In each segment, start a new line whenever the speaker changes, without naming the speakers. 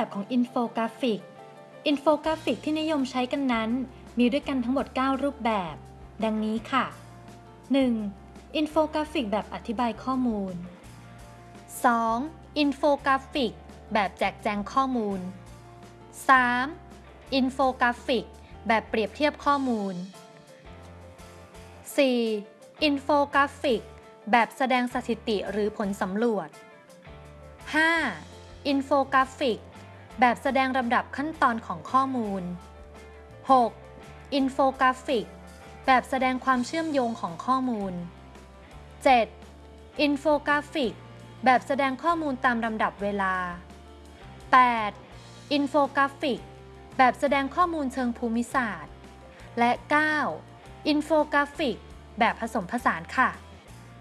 แบบของอินโฟกราฟิก อินโฟกราฟิกที่นิยมใช้กันนั้น มีด้วยกันทั้งหมด 9 รูปแบบ ดังนี้ค่ะ 1. อินโฟกราฟิกแบบอธิบายข้อมูล 2. อินโฟกราฟิก แบบแจกแจงข้อมูล 3. อินโฟกราฟิก แบบเปรียบเทียบข้อมูล 4. อินโฟกราฟิก แบบแสดงสถิติหรือผลสำรวจ 5. อินโฟกราฟิก แบบแสดงลำดับขั้นตอนของข้อมูล 6. อินโฟกราฟิก แบบแสดงความเชื่อมโยงของข้อมูล 7. อินโฟกราฟิก แบบแสดงข้อมูลตามลำดับเวลา 8. อินโฟกราฟิก แบบแสดงข้อมูลเชิงภูมิศาสตร์ และ 9. อินโฟกราฟิก แบบผสมผสานค่ะ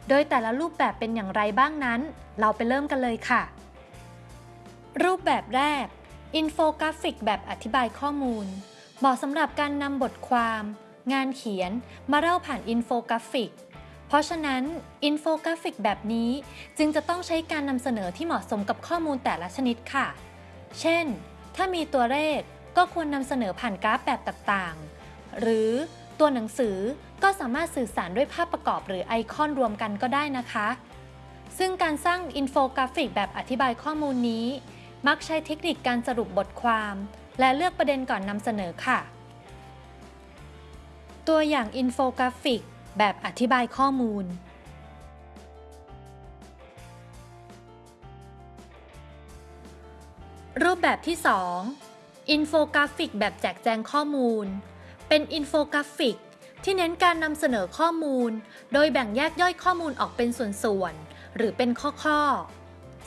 โดยแต่ละรูปแบบเป็นอย่างไรบ้างนั้น เราไปเริ่มกันเลยค่ะ รูปแบบแรก อินโฟกราฟิกแบบอธิบายข้อมูล เหมาะสำหรับการนำบทความ งานเขียนมาเล่าผ่านอินโฟกราฟิก เพราะฉะนั้นอินโฟกราฟิกแบบนี้จึงจะต้องใช้การนำเสนอที่เหมาะสมกับข้อมูลแต่ละชนิดค่ะ เช่น ถ้ามีตัวเลขก็ควรนำเสนอผ่านกราฟแบบต่างๆ หรือตัวหนังสือก็สามารถสื่อสารด้วยภาพประกอบหรือไอคอนรวมกันก็ได้นะคะ ซึ่งการสร้างอินโฟกราฟิกแบบอธิบายข้อมูลนี้ มักใช้เทคนิคการสรุปบทความ และเลือกประเด็นก่อนนำเสนอค่ะ ตัวอย่างอินโฟกราฟิก แบบอธิบายข้อมูล รูปแบบที่ 2 อินโฟกราฟิก แบบแจกแจงข้อมูล เป็นอินโฟกราฟิกที่เน้นการนำเสนอข้อมูล โดยแบ่งแยกย่อยข้อมูลออกเป็นส่วนๆ หรือเป็นข้อๆ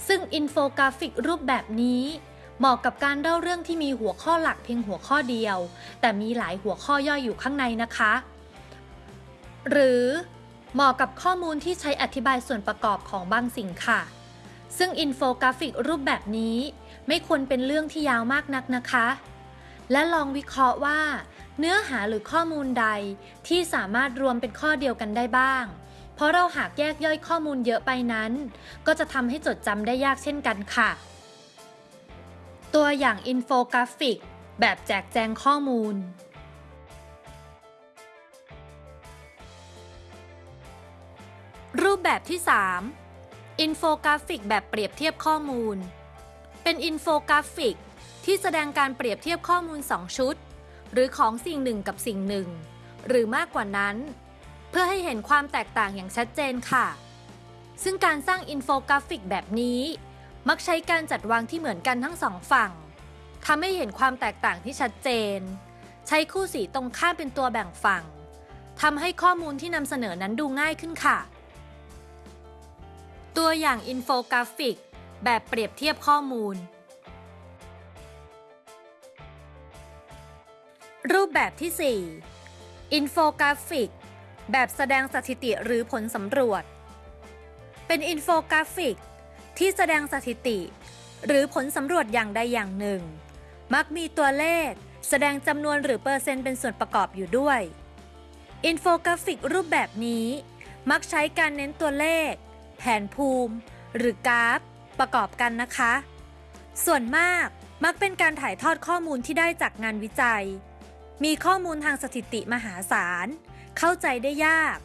ซึ่งอินโฟกราฟิกรูปแบบนี้เหมาะกับการเล่าเรื่องที่มีหัวข้อหลักเพียงหัวข้อเดียว แต่มีหลายหัวข้อย่อยอยู่ข้างในนะคะ หรือเหมาะกับข้อมูลที่ใช้อธิบายส่วนประกอบของบางสิ่งค่ะ ซึ่งอินโฟกราฟิกรูปแบบนี้ ไม่ควรเป็นเรื่องที่ยาวมากนักนะคะ และลองวิเคราะห์ว่า เนื้อหาหรือข้อมูลใดที่สามารถรวมเป็นข้อเดียวกันได้บ้าง เพราะหากเราแยกย่อยข้อมูลเยอะไปนั้น ก็จะทำให้จดจำได้ยากเช่นกันค่ะ ตัวอย่างอินโฟกราฟิก แบบแจกแจงข้อมูลรูปแบบที่ 3 อินโฟกราฟิกแบบเปรียบเทียบข้อมูล เป็นอินโฟกราฟิก ที่แสดงการเปรียบเทียบข้อมูล 2 ชุด หรือของสิ่งหนึ่งกับสิ่งหนึ่ง หรือมากกว่านั้น เพื่อให้เห็นความแตกต่างอย่างชัดเจนค่ะ ซึ่งการสร้างอินโฟกราฟิกแบบนี้ มักใช้การจัดวางที่เหมือนกันทั้งสองฝั่งทำให้เห็นความแตกต่างที่ชัดเจน ใช้คู่สีตรงข้ามเป็นตัวแบ่งฝั่งทำให้ข้อมูลที่นำเสนอนั้นดูง่ายขึ้นค่ะ ตัวอย่างอินโฟกราฟิก แบบเปรียบเทียบข้อมูล รูปแบบที่ 4 อินโฟกราฟิก แบบแสดงสถิติหรือผลสำรวจ เป็นอินโฟกราฟิก ที่แสดงสถิติ หรือผลสำรวจอย่างใดอย่างหนึ่ง มักมีตัวเลข แสดงจำนวนหรือเปอร์เซ็นต์เป็นส่วนประกอบอยู่ด้วย อินโฟกราฟิกรูปแบบนี้ มักใช้การเน้นตัวเลข แผนภูมิ หรือกราฟ ประกอบกันนะคะ ส่วนมากมักเป็นการถ่ายทอดข้อมูลที่ได้จากงานวิจัย มีข้อมูลทางสถิติมหาศาล เข้าใจได้ยาก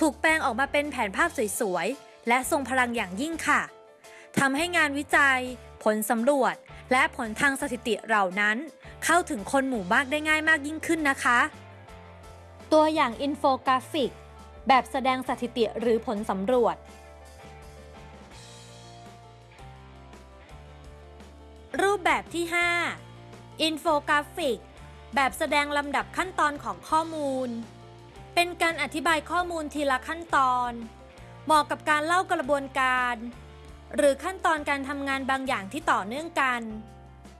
ถูกแปลงออกมาเป็นแผนภาพสวยๆ และทรงพลังอย่างยิ่งค่ะทำให้งานวิจัย ผลสำรวจ และผลทางสถิติเหล่านั้น เข้าถึงคนหมู่มากได้ง่ายมากยิ่งขึ้นนะคะ ตัวอย่างอินโฟกราฟิก แบบแสดงสถิติหรือผลสำรวจ รูปแบบที่ 5อินโฟกราฟิก แบบแสดงลำดับขั้นตอนของข้อมูล เป็นการอธิบายข้อมูลทีละขั้นตอน เหมาะกับการเล่ากระบวนการ หรือขั้นตอนการทำงานบางอย่างที่ต่อเนื่องกัน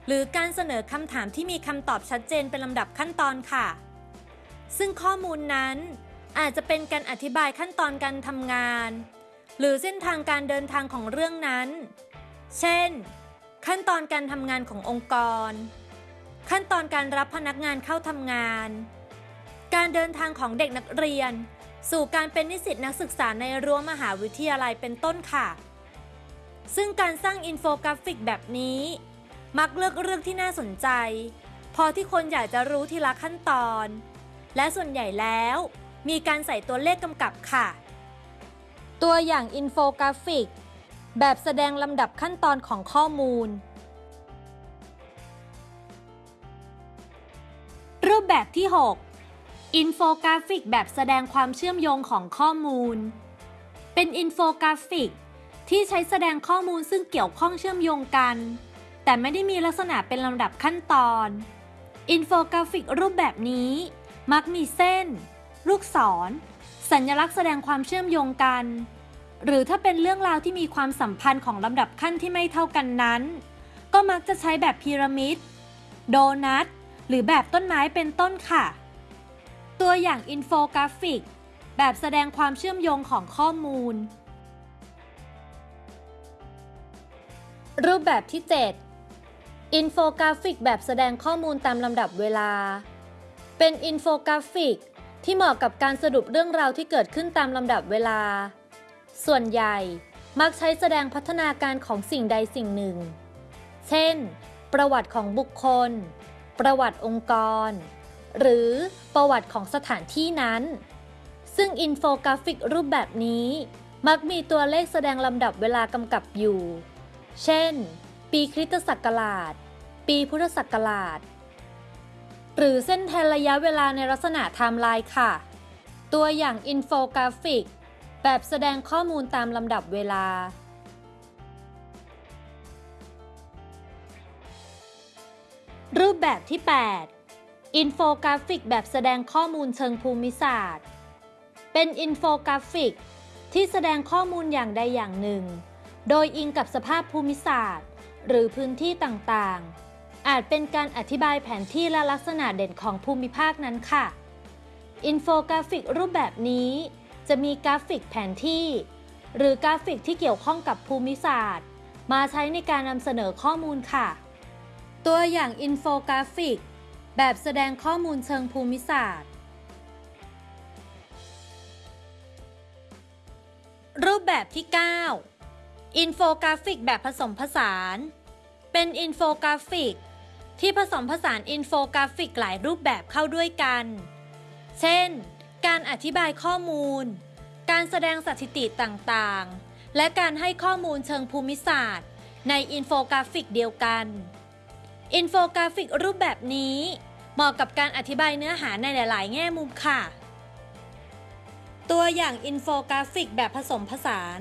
หรือการเสนอคำถามที่มีคำตอบชัดเจนเป็นลำดับขั้นตอนค่ะ ซึ่งข้อมูลนั้นอาจจะเป็นการอธิบายขั้นตอนการทำงาน หรือเส้นทางการเดินทางของเรื่องนั้น เช่น ขั้นตอนการทำงานขององค์กร ขั้นตอนการรับพนักงานเข้าทำงาน การเดินทางของเด็กนักเรียน สู่การเป็นนิสิตนักศึกษาในรั้วมหาวิทยาลัยเป็นต้นค่ะ ซึ่งการสร้างอินโฟกราฟิกแบบนี้ มักเลือกเรื่องที่น่าสนใจ พอที่คนอยากจะรู้ทีละขั้นตอน และส่วนใหญ่แล้ว มีการใส่ตัวเลขกำกับค่ะ ตัวอย่างอินโฟกราฟิก แบบแสดงลำดับขั้นตอนของข้อมูลรูปแบบที่ 6 อินโฟกราฟิกแบบแสดงความเชื่อมโยงของข้อมูล เป็นอินโฟกราฟิก ที่ใช้แสดงข้อมูลซึ่งเกี่ยวข้องเชื่อมโยงกัน แต่ไม่ได้มีลักษณะเป็นลำดับขั้นตอน อินโฟกราฟิกรูปแบบนี้ มักมีเส้น ลูกศร สัญลักษณ์แสดงความเชื่อมโยงกัน หรือถ้าเป็นเรื่องราวที่มีความสัมพันธ์ของลำดับขั้นที่ไม่เท่ากันนั้น ก็มักจะใช้แบบพีระมิด โดนัท หรือแบบต้นไม้เป็นต้นค่ะ ตัวอย่างอินโฟกราฟิก แบบแสดงความเชื่อมโยงของข้อมูล รูปแบบที่ 7 อินโฟกราฟิก แบบแสดงข้อมูลตามลำดับเวลา เป็นอินโฟกราฟิก ที่เหมาะกับการสรุปเรื่องราวที่เกิดขึ้นตามลำดับเวลา ส่วนใหญ่มักใช้แสดงพัฒนาการของสิ่งใดสิ่งหนึ่ง เช่น ประวัติของบุคคล ประวัติองค์กร หรือประวัติของสถานที่นั้น ซึ่งอินโฟกราฟิกรูปแบบนี้ มักมีตัวเลขแสดงลำดับเวลากำกับอยู่ เช่น ปีคริสตศักราช ปีพุทธศักราช หรือเส้นแทนระยะเวลาในลักษณะไทม์ไลน์ค่ะ ตัวอย่างอินโฟกราฟิก แบบแสดงข้อมูลตามลำดับเวลารูปแบบที่ 8 อินโฟกราฟิกแบบแสดงข้อมูลเชิงภูมิศาสตร์ เป็นอินโฟกราฟิก ที่แสดงข้อมูลอย่างใดอย่างหนึ่ง โดยอิงกับสภาพภูมิศาสตร์ หรือพื้นที่ต่างๆ อาจเป็นการอธิบายแผนที่และลักษณะเด่นของภูมิภาคนั้นค่ะ อินโฟกราฟิกรูปแบบนี้ จะมีกราฟิกแผนที่ หรือกราฟิกที่เกี่ยวข้องกับภูมิศาสตร์ มาใช้ในการนำเสนอข้อมูลค่ะ ตัวอย่างอินโฟกราฟิก แบบแสดงข้อมูลเชิงภูมิศาสตร์ รูปแบบที่ 9 อินโฟกราฟิกแบบผสมผสาน เป็นอินโฟกราฟิก ที่ผสมผสานอินโฟกราฟิกหลายรูปแบบเข้าด้วยกัน เช่น การอธิบายข้อมูล การแสดงสถิติต่างๆ และการให้ข้อมูลเชิงภูมิศาสตร์ ในอินโฟกราฟิกเดียวกันอินโฟกราฟิกรูปแบบนี้ เหมาะกับการอธิบายเนื้อหาในหลาย ๆ แง่มุมค่ะ ตัวอย่างอินโฟกราฟิกแบบผสมผสาน